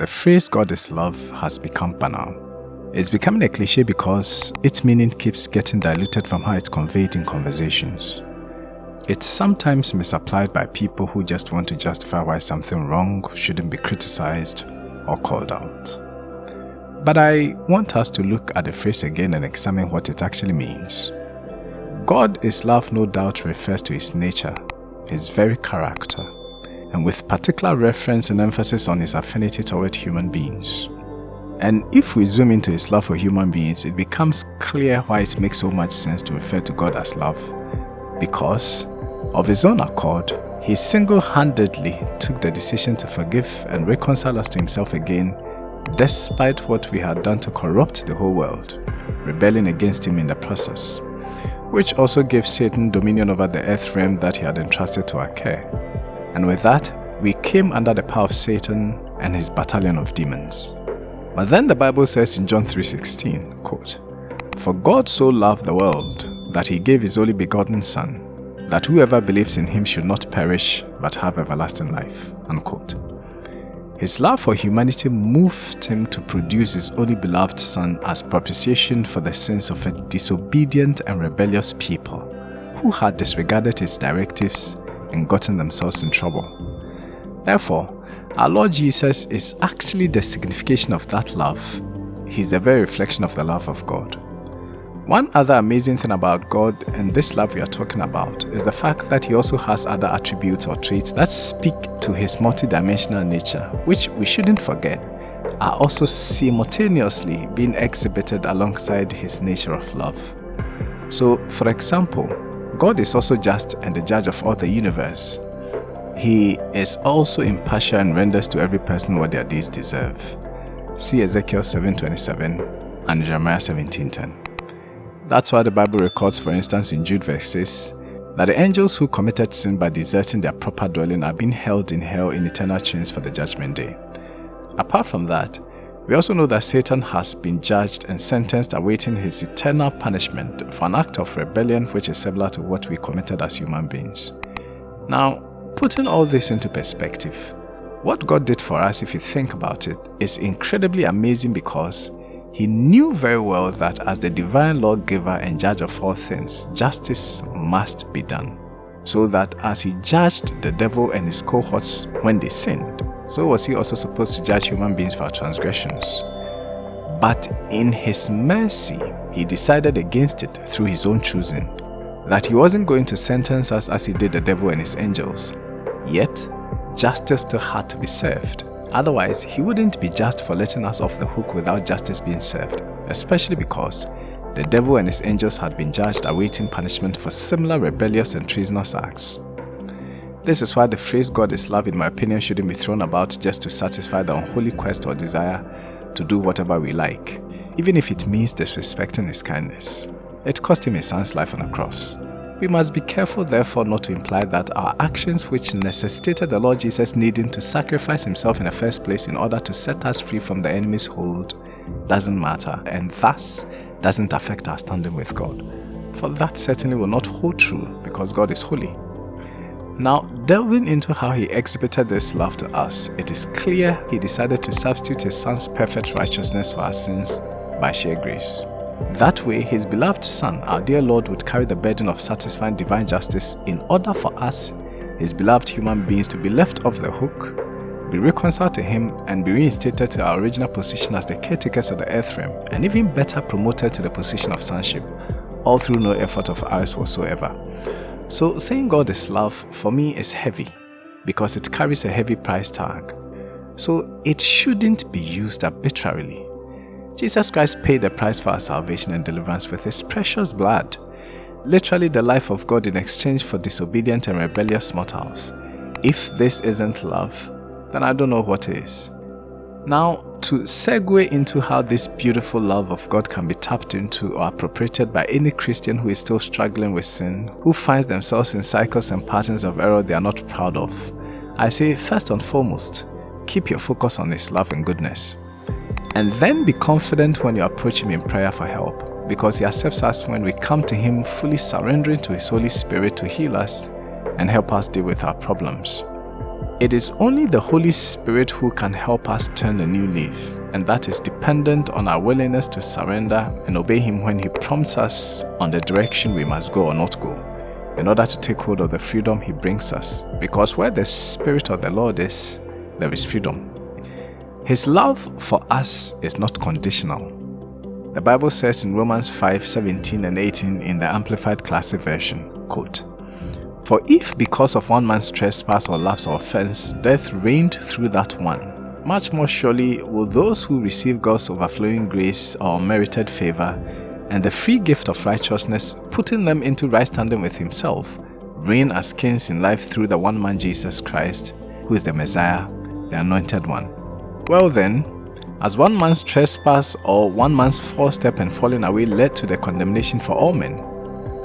The phrase God is love has become banal. It's becoming a cliche because its meaning keeps getting diluted from how it's conveyed in conversations. It's sometimes misapplied by people who just want to justify why something wrong shouldn't be criticized or called out. But I want us to look at the phrase again and examine what it actually means. God is love no doubt refers to his nature, his very character, and with particular reference and emphasis on his affinity toward human beings. And if we zoom into his love for human beings, it becomes clear why it makes so much sense to refer to God as love. Because, of his own accord, he single-handedly took the decision to forgive and reconcile us to himself again despite what we had done to corrupt the whole world, rebelling against him in the process, which also gave Satan dominion over the earth realm that he had entrusted to our care. And with that, we came under the power of Satan and his battalion of demons. But then the Bible says in John 3.16, quote, For God so loved the world that he gave his only begotten Son, that whoever believes in him should not perish but have everlasting life. Unquote. His love for humanity moved him to produce his only beloved Son as propitiation for the sins of a disobedient and rebellious people who had disregarded his directives and gotten themselves in trouble. Therefore, our Lord Jesus is actually the signification of that love. He's the very reflection of the love of God. One other amazing thing about God and this love we are talking about is the fact that he also has other attributes or traits that speak to his multidimensional nature, which we shouldn't forget are also simultaneously being exhibited alongside his nature of love. So, for example, God is also just and the judge of all the universe. He is also impartial and renders to every person what their deeds deserve. See Ezekiel 7.27 and Jeremiah 17.10. That's why the Bible records, for instance, in Jude verse 6, that the angels who committed sin by deserting their proper dwelling are being held in hell in eternal chains for the judgment day. Apart from that, we also know that Satan has been judged and sentenced awaiting his eternal punishment for an act of rebellion which is similar to what we committed as human beings. Now, putting all this into perspective, what God did for us, if you think about it, is incredibly amazing because he knew very well that as the divine lawgiver and judge of all things, justice must be done. So that as he judged the devil and his cohorts when they sinned, so was he also supposed to judge human beings for our transgressions. But in his mercy, he decided against it through his own choosing, that he wasn't going to sentence us as he did the devil and his angels. Yet, justice still had to be served. Otherwise, he wouldn't be just for letting us off the hook without justice being served, especially because the devil and his angels had been judged awaiting punishment for similar rebellious and treasonous acts. This is why the phrase God is love in my opinion shouldn't be thrown about just to satisfy the unholy quest or desire to do whatever we like, even if it means disrespecting his kindness. It cost him his son's life on a cross. We must be careful therefore not to imply that our actions which necessitated the Lord Jesus needing to sacrifice himself in the first place in order to set us free from the enemy's hold doesn't matter and thus doesn't affect our standing with God. For that certainly will not hold true because God is holy. Now, delving into how he exhibited this love to us, it is clear he decided to substitute his son's perfect righteousness for our sins by sheer grace. That way, his beloved Son, our dear Lord, would carry the burden of satisfying divine justice in order for us, his beloved human beings, to be left off the hook, be reconciled to him, and be reinstated to our original position as the caretakers of the earth realm, and even better promoted to the position of sonship, all through no effort of ours whatsoever. So saying God is love, for me, is heavy, because it carries a heavy price tag. So it shouldn't be used arbitrarily Jesus Christ paid the price for our salvation and deliverance with his precious blood, literally the life of God in exchange for disobedient and rebellious mortals. If this isn't love, then I don't know what is. Now, to segue into how this beautiful love of God can be tapped into or appropriated by any Christian who is still struggling with sin, who finds themselves in cycles and patterns of error they are not proud of, I say first and foremost, keep your focus on His love and goodness. And then be confident when you approach Him in prayer for help, because He accepts us when we come to Him fully surrendering to His Holy Spirit to heal us and help us deal with our problems. It is only the Holy Spirit who can help us turn a new leaf, and that is dependent on our willingness to surrender and obey Him when He prompts us on the direction we must go or not go, in order to take hold of the freedom He brings us. Because where the Spirit of the Lord is, there is freedom. His love for us is not conditional. The Bible says in Romans 5 17 and 18 in the Amplified Classic Version, quote, for if because of one man's trespass or lapse or offense, death reigned through that one, much more surely will those who receive God's overflowing grace or merited favor and the free gift of righteousness, putting them into right standing with himself, reign as kings in life through the one man Jesus Christ, who is the Messiah, the Anointed One. Well then, as one man's trespass or one man's false step and falling away led to the condemnation for all men,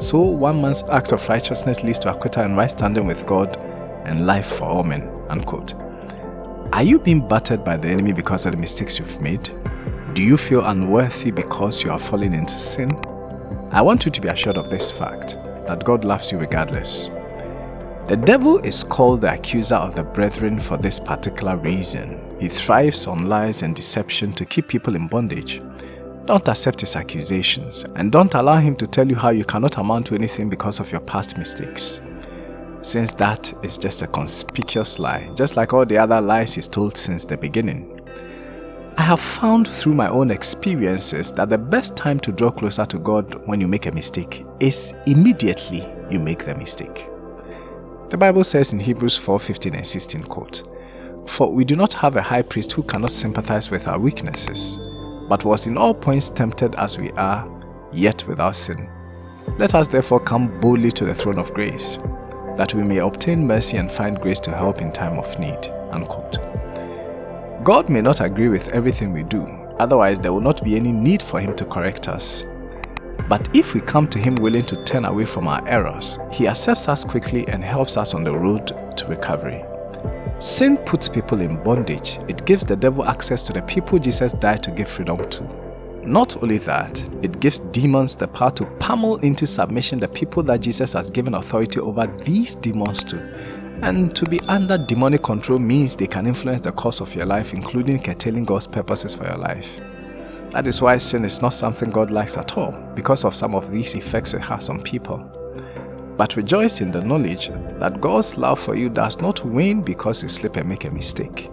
so one man's act of righteousness leads to acquittal and right standing with God and life for all men. Unquote. Are you being battered by the enemy because of the mistakes you've made? Do you feel unworthy because you are falling into sin? I want you to be assured of this fact, that God loves you regardless. The devil is called the accuser of the brethren for this particular reason. He thrives on lies and deception to keep people in bondage. Don't accept his accusations and don't allow him to tell you how you cannot amount to anything because of your past mistakes. Since that is just a conspicuous lie, just like all the other lies he's told since the beginning. I have found through my own experiences that the best time to draw closer to God when you make a mistake is immediately you make the mistake. The Bible says in Hebrews 4 15 and 16 quote, For we do not have a high priest who cannot sympathize with our weaknesses, but was in all points tempted as we are, yet without sin. Let us therefore come boldly to the throne of grace, that we may obtain mercy and find grace to help in time of need. Unquote. God may not agree with everything we do, otherwise there will not be any need for Him to correct us. But if we come to Him willing to turn away from our errors, He accepts us quickly and helps us on the road to recovery. Sin puts people in bondage. It gives the devil access to the people Jesus died to give freedom to. Not only that, it gives demons the power to pummel into submission the people that Jesus has given authority over these demons to. And to be under demonic control means they can influence the course of your life, including curtailing God's purposes for your life. That is why sin is not something God likes at all, because of some of these effects it has on people but rejoice in the knowledge that God's love for you does not wane because you slip and make a mistake.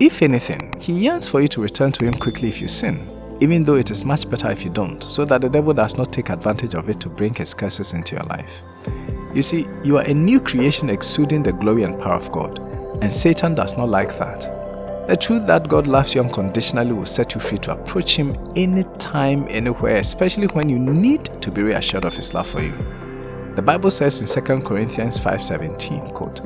If anything, He yearns for you to return to Him quickly if you sin, even though it is much better if you don't, so that the devil does not take advantage of it to bring his curses into your life. You see, you are a new creation exuding the glory and power of God, and Satan does not like that. The truth that God loves you unconditionally will set you free to approach Him anytime, anywhere, especially when you need to be reassured of His love for you. The Bible says in 2 Corinthians 5.17, quote,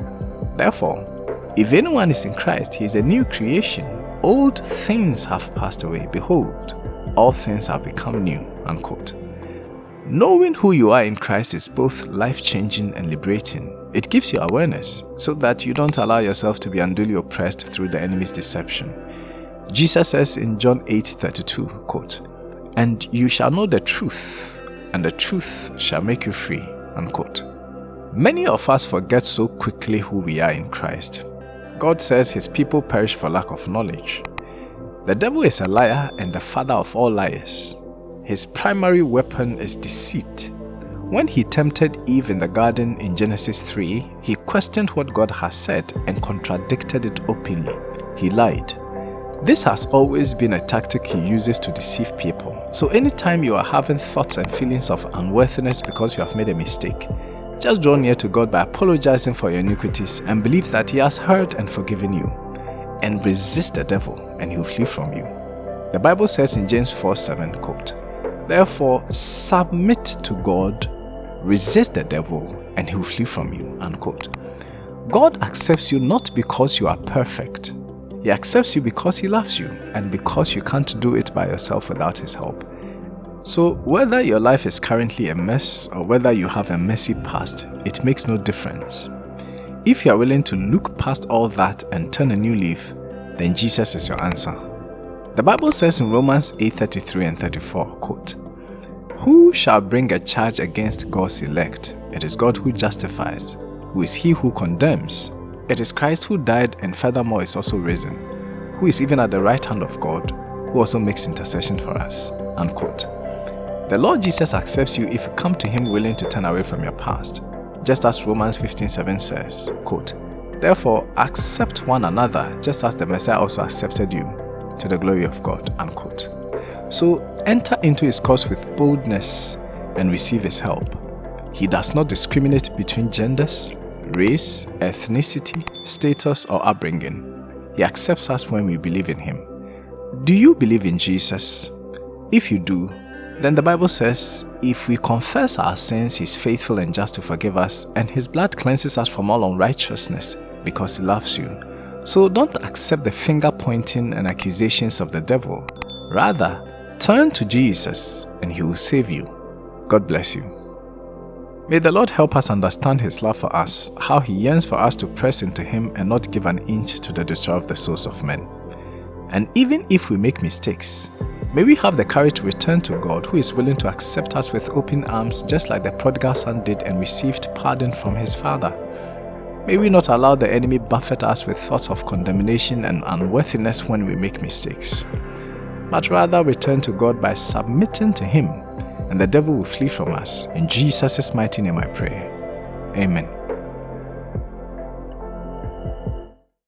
Therefore, if anyone is in Christ, he is a new creation. Old things have passed away. Behold, all things have become new. Unquote. Knowing who you are in Christ is both life-changing and liberating. It gives you awareness so that you don't allow yourself to be unduly oppressed through the enemy's deception. Jesus says in John 8:32, quote, And you shall know the truth, and the truth shall make you free. Unquote. Many of us forget so quickly who we are in Christ. God says his people perish for lack of knowledge. The devil is a liar and the father of all liars. His primary weapon is deceit. When he tempted Eve in the garden in Genesis 3, he questioned what God has said and contradicted it openly. He lied. This has always been a tactic he uses to deceive people. So anytime you are having thoughts and feelings of unworthiness because you have made a mistake, just draw near to God by apologizing for your iniquities and believe that he has heard and forgiven you. And resist the devil and he will flee from you. The Bible says in James 4 7, quote, Therefore submit to God, resist the devil, and he will flee from you. Unquote. God accepts you not because you are perfect, he accepts you because He loves you and because you can't do it by yourself without His help. So whether your life is currently a mess or whether you have a messy past, it makes no difference. If you are willing to look past all that and turn a new leaf, then Jesus is your answer. The Bible says in Romans 8:33 and 34, quote, Who shall bring a charge against God's elect? It is God who justifies. Who is he who condemns? It is Christ who died and furthermore is also risen, who is even at the right hand of God, who also makes intercession for us. Unquote. The Lord Jesus accepts you if you come to Him willing to turn away from your past, just as Romans 15:7 says, quote, Therefore, accept one another, just as the Messiah also accepted you, to the glory of God. Unquote. So enter into His cause with boldness and receive His help. He does not discriminate between genders, race, ethnicity, status, or upbringing. He accepts us when we believe in Him. Do you believe in Jesus? If you do, then the Bible says, if we confess our sins, He is faithful and just to forgive us, and His blood cleanses us from all unrighteousness because He loves you. So don't accept the finger pointing and accusations of the devil. Rather, turn to Jesus and He will save you. God bless you. May the Lord help us understand His love for us, how He yearns for us to press into Him and not give an inch to the destroyer of the souls of men. And even if we make mistakes, may we have the courage to return to God who is willing to accept us with open arms just like the prodigal son did and received pardon from his father. May we not allow the enemy buffet us with thoughts of condemnation and unworthiness when we make mistakes, but rather return to God by submitting to Him, and the devil will flee from us. In Jesus' mighty name I pray. Amen.